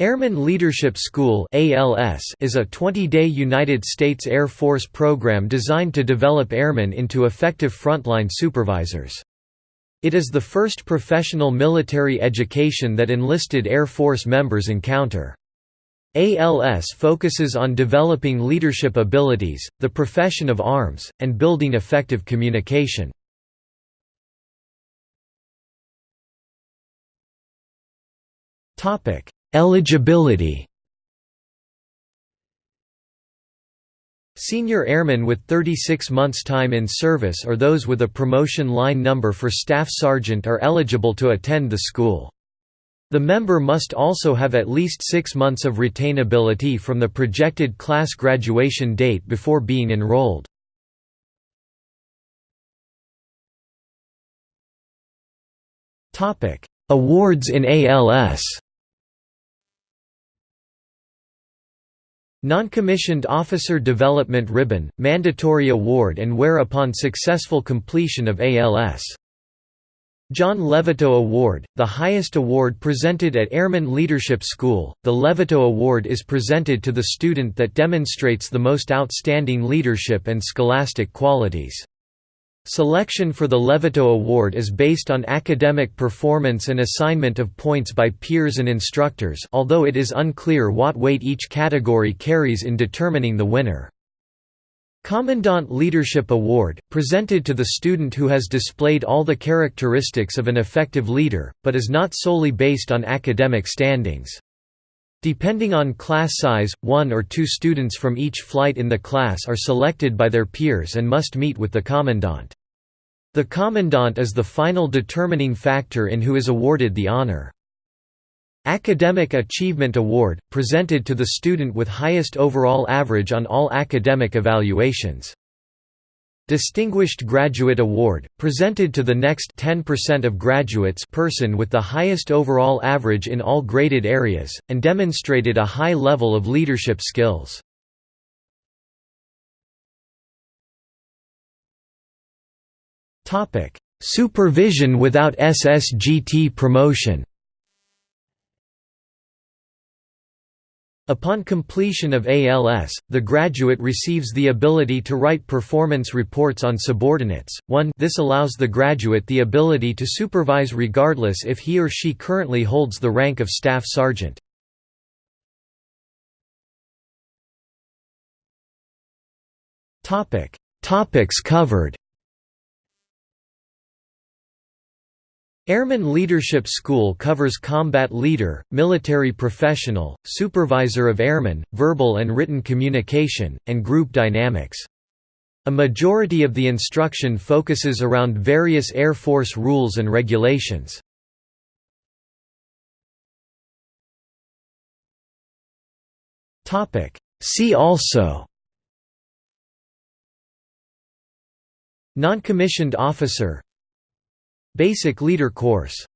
Airman Leadership School is a 20-day United States Air Force program designed to develop airmen into effective frontline supervisors. It is the first professional military education that enlisted Air Force members encounter. ALS focuses on developing leadership abilities, the profession of arms, and building effective communication. Topic Eligibility Senior airmen with 36 months' time in service or those with a promotion line number for staff sergeant are eligible to attend the school. The member must also have at least six months of retainability from the projected class graduation date before being enrolled. Awards in ALS Non-commissioned Officer Development Ribbon, Mandatory Award and wear upon successful completion of ALS. John Levitow Award, the highest award presented at Airman Leadership School, the Levitow Award is presented to the student that demonstrates the most outstanding leadership and scholastic qualities. Selection for the Levitow Award is based on academic performance and assignment of points by peers and instructors although it is unclear what weight each category carries in determining the winner. Commandant Leadership Award, presented to the student who has displayed all the characteristics of an effective leader, but is not solely based on academic standings. Depending on class size, one or two students from each flight in the class are selected by their peers and must meet with the commandant. The commandant is the final determining factor in who is awarded the honor. Academic Achievement Award, presented to the student with highest overall average on all academic evaluations. Distinguished Graduate Award, presented to the next 10% of graduates person with the highest overall average in all graded areas, and demonstrated a high level of leadership skills. Supervision without SSGT promotion. Upon completion of ALS, the graduate receives the ability to write performance reports on subordinates. 1 This allows the graduate the ability to supervise regardless if he or she currently holds the rank of staff sergeant. Topics covered Airman Leadership School covers combat leader, military professional, supervisor of airmen, verbal and written communication, and group dynamics. A majority of the instruction focuses around various Air Force rules and regulations. See also Non-commissioned officer Basic Leader Course